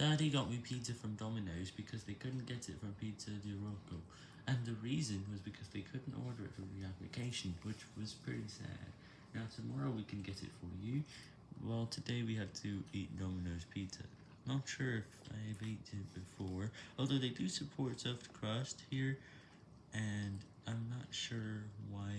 Daddy got me pizza from Domino's because they couldn't get it from Pizza di Rocco, and the reason was because they couldn't order it from the application, which was pretty sad. Now tomorrow we can get it for you, well today we have to eat Domino's pizza. Not sure if I've eaten it before, although they do support soft crust here, and I'm not sure why